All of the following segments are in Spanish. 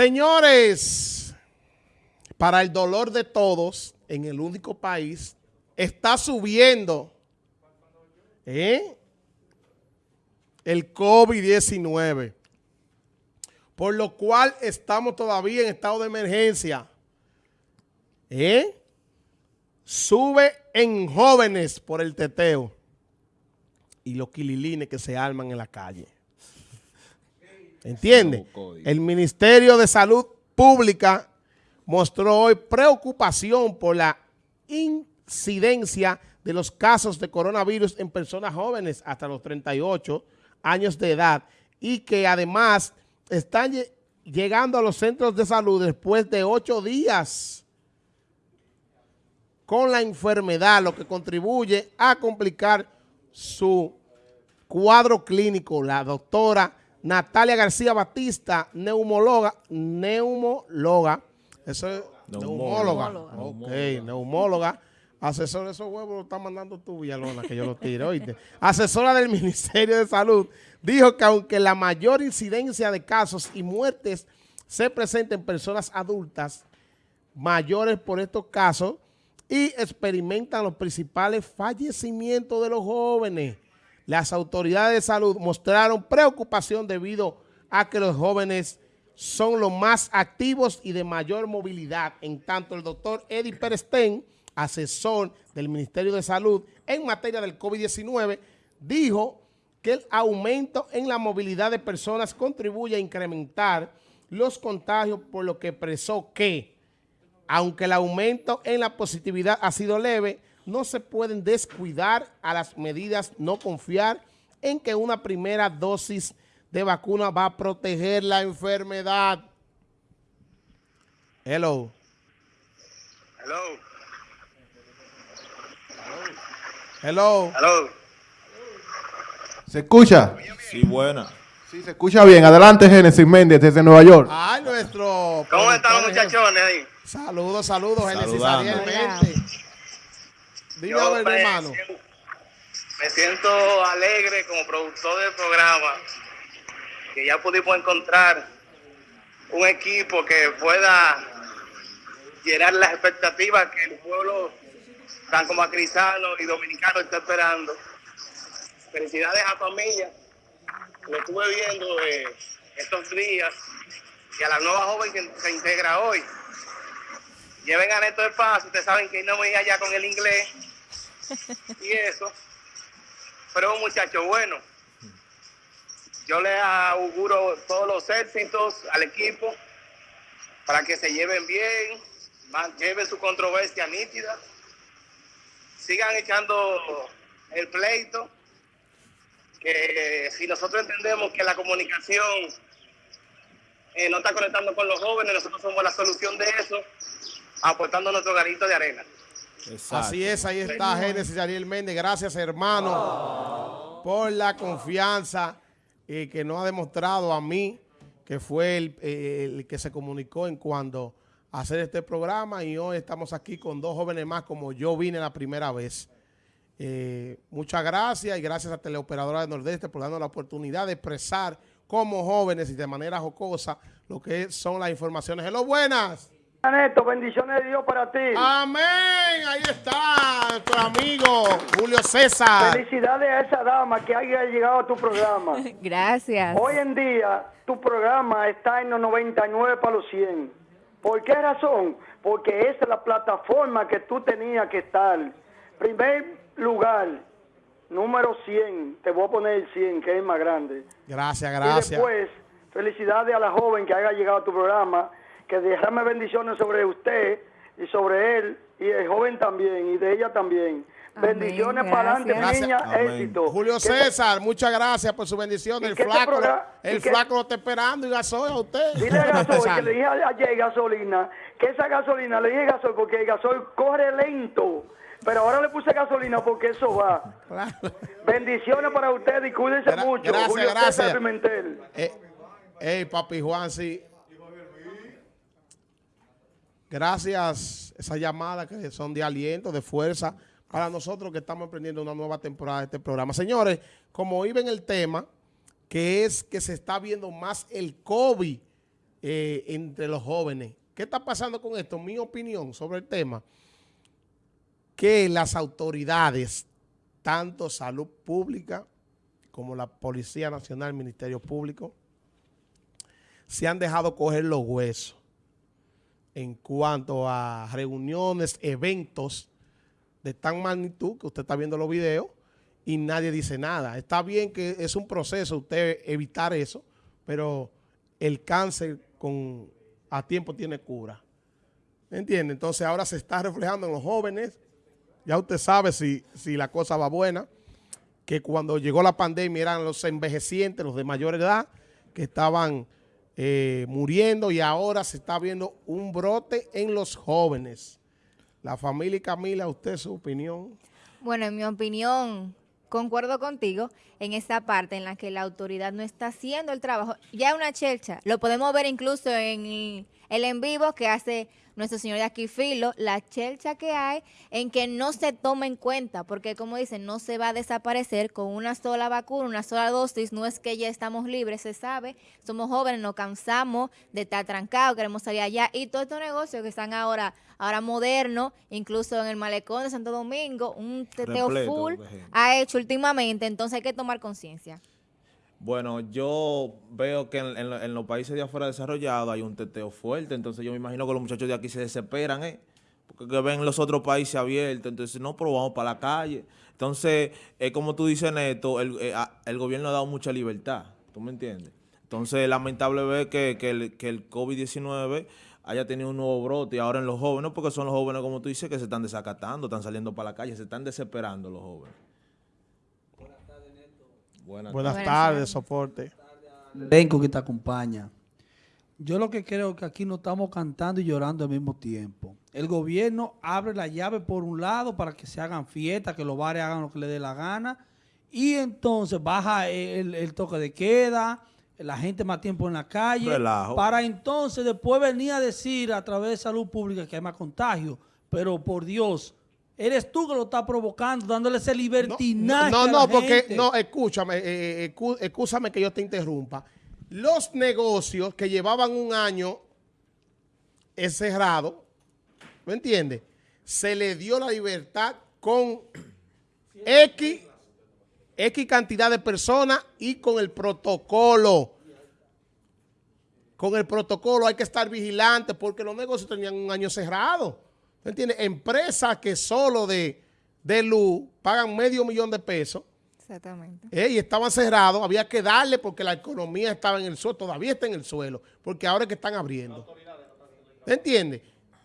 Señores, para el dolor de todos, en el único país, está subiendo ¿eh? el COVID-19, por lo cual estamos todavía en estado de emergencia. ¿Eh? Sube en jóvenes por el teteo y los quililines que se arman en la calle. ¿Entiende? El Ministerio de Salud Pública mostró hoy preocupación por la incidencia de los casos de coronavirus en personas jóvenes hasta los 38 años de edad y que además están llegando a los centros de salud después de ocho días con la enfermedad, lo que contribuye a complicar su cuadro clínico. La doctora Natalia García Batista, neumóloga, neumóloga, eso es neumóloga, ok, neumóloga, asesora de esos huevos lo está mandando tú, Villalona, que yo lo tire, oíste. Asesora del Ministerio de Salud, dijo que aunque la mayor incidencia de casos y muertes se presenta en personas adultas mayores por estos casos y experimentan los principales fallecimientos de los jóvenes, las autoridades de salud mostraron preocupación debido a que los jóvenes son los más activos y de mayor movilidad. En tanto, el doctor Eddie Perestén, asesor del Ministerio de Salud en materia del COVID-19, dijo que el aumento en la movilidad de personas contribuye a incrementar los contagios, por lo que expresó que, aunque el aumento en la positividad ha sido leve, no se pueden descuidar a las medidas, no confiar en que una primera dosis de vacuna va a proteger la enfermedad. Hello. Hello. Hello. Hello. ¿Se escucha? Sí, buena. Sí, se escucha bien. Adelante, Génesis Méndez, desde Nueva York. Ay, nuestro... ¿Cómo están los muchachones ahí? Saludos, saludos, Génesis Ariel Méndez. Yo me, hermano. me siento alegre como productor del programa que ya pudimos encontrar un equipo que pueda llenar las expectativas que el pueblo tanto macrizano y dominicano está esperando. Felicidades a familia. Lo estuve viendo eh, estos días y a la nueva joven que se integra hoy. Lleven a Neto de Paz, ustedes saben que no voy allá con el inglés y eso. Pero un muchacho bueno. Yo le auguro todos los éxitos al equipo para que se lleven bien, lleven su controversia nítida, sigan echando el pleito, que si nosotros entendemos que la comunicación eh, no está conectando con los jóvenes, nosotros somos la solución de eso, aportando nuestro garito de arena. Así es, ahí está Génesis Ariel Méndez. Gracias, hermano, por la confianza eh, que nos ha demostrado a mí, que fue el, que se comunicó en cuanto a hacer este programa. Y hoy estamos aquí con dos jóvenes más, como yo vine la primera vez. Eh, muchas gracias y gracias a Teleoperadora de Nordeste por darnos la oportunidad de expresar como jóvenes y de manera jocosa lo que son las informaciones. ¡Hello, buenas! Neto, bendiciones de Dios para ti. Amén. Ahí está nuestro amigo Julio César. Felicidades a esa dama que haya llegado a tu programa. Gracias. Hoy en día tu programa está en los 99 para los 100. ¿Por qué razón? Porque esa es la plataforma que tú tenías que estar. Primer lugar, número 100. Te voy a poner el 100, que es más grande. Gracias, gracias. Y después, felicidades a la joven que haya llegado a tu programa que derrame bendiciones sobre usted y sobre él y el joven también y de ella también. bendiciones para adelante, niña, éxito. Julio César, muchas gracias por su bendición. El flaco, el flaco lo está esperando y gasoil a usted. Dile a gasoil que le dije ayer gasolina, que esa gasolina, le dije gasoil porque el gasoil corre lento. Pero ahora le puse gasolina porque eso va. Bendiciones para usted y cuídense mucho. Gracias, Julio gracias. César Pimentel. Eh, papi Juan, sí. Gracias esa llamada que son de aliento, de fuerza para nosotros que estamos emprendiendo una nueva temporada de este programa. Señores, como en el tema, que es que se está viendo más el COVID eh, entre los jóvenes. ¿Qué está pasando con esto? Mi opinión sobre el tema, que las autoridades, tanto salud pública como la Policía Nacional, Ministerio Público, se han dejado coger los huesos en cuanto a reuniones, eventos de tan magnitud que usted está viendo los videos y nadie dice nada. Está bien que es un proceso usted evitar eso, pero el cáncer con a tiempo tiene cura. ¿Me entiende? Entonces ahora se está reflejando en los jóvenes. Ya usted sabe si, si la cosa va buena, que cuando llegó la pandemia eran los envejecientes, los de mayor edad, que estaban eh, muriendo y ahora se está viendo un brote en los jóvenes. La familia Camila, ¿usted su opinión? Bueno, en mi opinión, concuerdo contigo en esa parte en la que la autoridad no está haciendo el trabajo. Ya una chelcha, lo podemos ver incluso en el en vivo que hace nuestro señor de aquí filo, la chelcha que hay en que no se toma en cuenta, porque como dicen, no se va a desaparecer con una sola vacuna, una sola dosis, no es que ya estamos libres, se sabe, somos jóvenes, nos cansamos de estar trancados, queremos salir allá, y todos estos negocios que están ahora, ahora modernos, incluso en el malecón de Santo Domingo, un teteo full ha hecho últimamente, entonces hay que tomar conciencia. Bueno, yo veo que en, los países de afuera desarrollados hay un teteo fuerte, entonces yo me imagino que los muchachos de aquí se desesperan, ¿eh? Porque ven los otros países abiertos, entonces no, pero vamos para la calle. Entonces, es como tú dices, Neto, el, eh, el, gobierno ha dado mucha libertad, ¿tú me entiendes? Entonces, lamentable ver que, que el, que el COVID-19 haya tenido un nuevo brote y ahora en los jóvenes, porque son los jóvenes, como tú dices, que se están desacatando, están saliendo para la calle, se están desesperando los jóvenes. Buenas, tardes, soporte. Elenco que te acompaña. Yo lo que creo que aquí no estamos cantando y llorando al mismo tiempo. El gobierno abre la llave por un lado para que se hagan fiestas, que los bares hagan lo que les dé la gana. Y entonces baja el, toque de queda, la gente más tiempo en la calle. Para entonces después venir a decir a través de salud pública que hay más contagio. Pero por Dios, Eres tú que lo estás provocando, dándole ese libertinaje No, no, no, porque, no, escúchame, eh, eh escúchame que yo te interrumpa. Los negocios que llevaban un año encerrados, ¿me entiendes? Se le dio la libertad con X, X cantidad de personas y con el protocolo. Con el protocolo hay que estar vigilantes porque los negocios tenían un año cerrado. ¿Me entiendes? Empresas que solo de, luz pagan medio millón de pesos. Exactamente. Eh, y estaban cerrados, había que darle porque la economía estaba en el suelo, todavía está en el suelo, porque ahora es que están abriendo. ¿Me entiendes?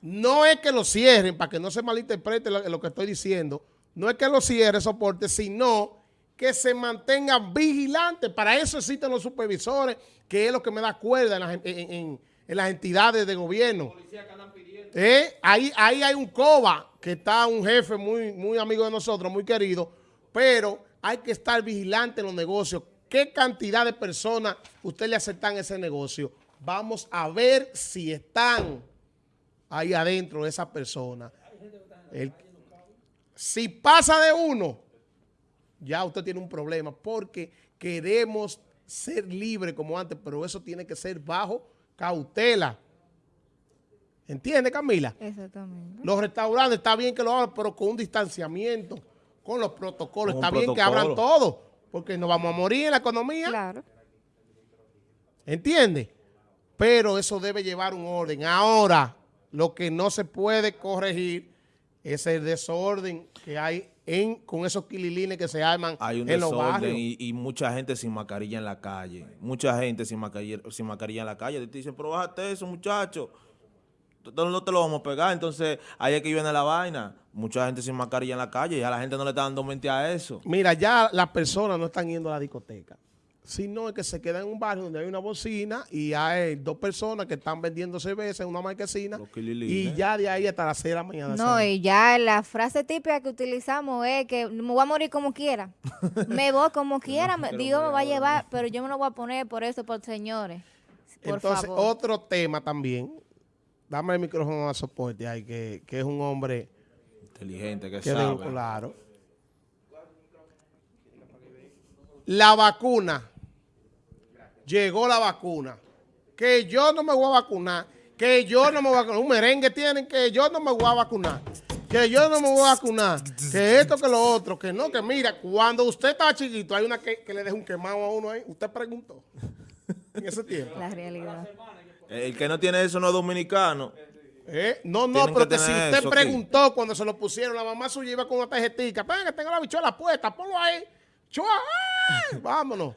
No es que lo cierren, para que no se malinterprete lo, que estoy diciendo, no es que lo cierre soporte, sino que se mantengan vigilantes. Para eso existen los supervisores, que es lo que me da cuerda en las, entidades de gobierno. Eh, ahí, ahí hay un COBA, que está un jefe muy, muy amigo de nosotros, muy querido, pero hay que estar vigilante en los negocios. ¿Qué cantidad de personas usted le aceptan ese negocio? Vamos a ver si están ahí adentro esas personas. si pasa de uno, ya usted tiene un problema porque queremos ser libres como antes, pero eso tiene que ser bajo cautela. ¿Entiende, Camila? Exactamente. Los restaurantes, está bien que lo hagan, pero con un distanciamiento, con los protocolos. está bien que abran todo, porque nos vamos a morir en la economía. Claro. ¿Entiende? Pero eso debe llevar un orden. Ahora, lo que no se puede corregir es el desorden que hay en, con esos quililines que se arman hay un en los barrios. Y, y, mucha gente sin mascarilla en la calle. Mucha gente sin mascarilla, sin mascarilla en la calle. Te dicen, pero bájate eso, muchachos no te lo vamos a pegar. Entonces, ahí es que viene la vaina. Mucha gente sin mascarilla en la calle y a la gente no le está dando mente a eso. Mira, ya las personas no están yendo a la discoteca. Sino es que se quedan en un barrio donde hay una bocina y hay dos personas que están vendiendo cerveza en una marquesina y ya de ahí hasta las 6 de la mañana. No, y ya la frase típica que utilizamos es que me voy a morir como quiera. me voy como quiera, Dios me va a llevar, pero yo me lo voy a poner por eso, por señores. Entonces, otro tema también dame el micrófono a soporte ahí, que, es un hombre inteligente, que, sabe. claro. La vacuna. Llegó la vacuna. que yo no me voy a vacunar, que yo no me voy a vacunar. Un merengue tienen que yo no me voy a vacunar, que yo no me voy a vacunar, que esto, que lo otro, que no, que mira, cuando usted estaba chiquito, hay una que, que le deja un quemado a uno ahí. Usted preguntó en ese tiempo. La realidad. El que no tiene eso no es dominicano. Eh, No, no, Tienen pero que que si usted eso preguntó cuando se lo pusieron, la mamá suya iba con una tarjetita, venga que tengo la bichuela puesta, ponlo ahí, chua, ¡ay! vámonos.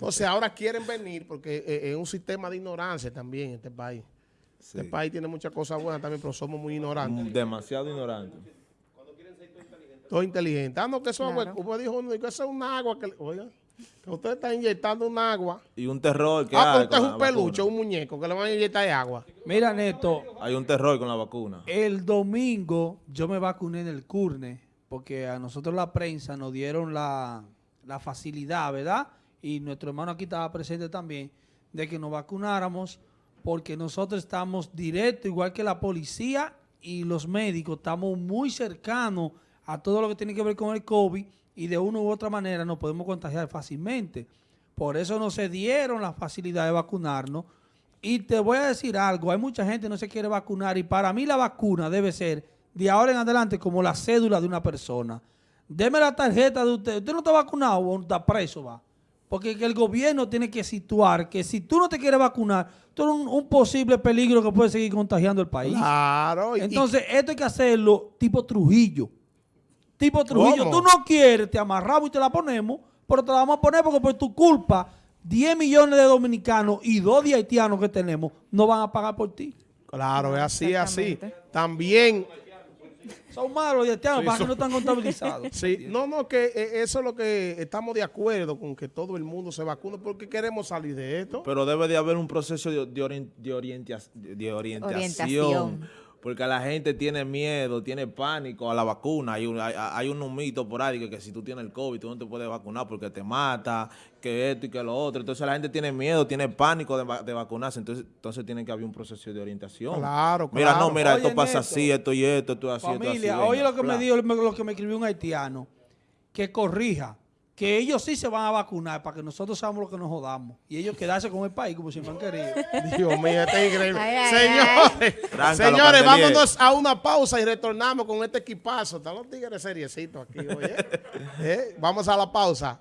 Entonces ahora quieren venir porque eh, es un sistema de ignorancia también este país. Este país tiene muchas cosas buenas también, pero somos muy ignorantes. Demasiado ignorante. Todo inteligente. Ah, no, que eso, Claro. usted dijo, no, que eso es un agua, que, oiga, que usted está inyectando un agua. Y un terror que Ah, pero usted es un peluche, vacuna. un muñeco, que le van a inyectar de agua. Mira, Neto, Hay un terror con la vacuna. el domingo yo me vacuné en el CURNE porque a nosotros la prensa nos dieron la, la facilidad, ¿verdad? Y nuestro hermano aquí estaba presente también, de que nos vacunáramos porque nosotros estamos directo, igual que la policía y los médicos, estamos muy cercanos a todo lo que tiene que ver con el COVID y de una u otra manera nos podemos contagiar fácilmente. Por eso no se dieron la facilidad de vacunarnos. Y te voy a decir algo, hay mucha gente que no se quiere vacunar y para mí la vacuna debe ser de ahora en adelante como la cédula de una persona. Deme la tarjeta de usted. Usted no está vacunado o está preso, va. Porque que el gobierno tiene que situar que si tú no te quieres vacunar, tú eres un, un posible peligro que puede seguir contagiando el país. Claro. y- Entonces, esto hay que hacerlo tipo Trujillo. Tipo Trujillo. ¿Cómo? Tú no quieres, te amarramos y te la ponemos, pero te la vamos a poner porque por tu culpa, 10 millones de dominicanos y 2 de haitianos que tenemos no van a pagar por ti. Claro, es así, es así. También Son malos los haitianos, para que no están contabilizados. Sí, no, no, que eh, eso es lo que estamos de acuerdo con que todo el mundo se vacune porque queremos salir de esto. Pero debe de haber un proceso de, de orien- de orientia- de orientación. Orientación. Porque la gente tiene miedo, tiene pánico a la vacuna. Hay un, hay, hay un mito por ahí que, que si tú tienes el COVID, tú no te puedes vacunar porque te mata, que esto y que lo otro. Entonces la gente tiene miedo, tiene pánico de, de vacunarse. Entonces, entonces tiene que haber un proceso de orientación. Claro, Mira, claro. no, mira, Oye, esto pasa así, esto y esto, esto así, esto Familia, así. oye lo que me dijo, lo que me escribió un haitiano, que corrija, que ellos sí se van a vacunar para que nosotros seamos los que nos jodamos y ellos quedarse con el país como si fueran querido. Dios mío, este es increíble. Ay, ay, Señores, señores, vámonos a una pausa y retornamos con este equipazo. Están los tigres seriecitos aquí, oye. Eh, Vamos a la pausa.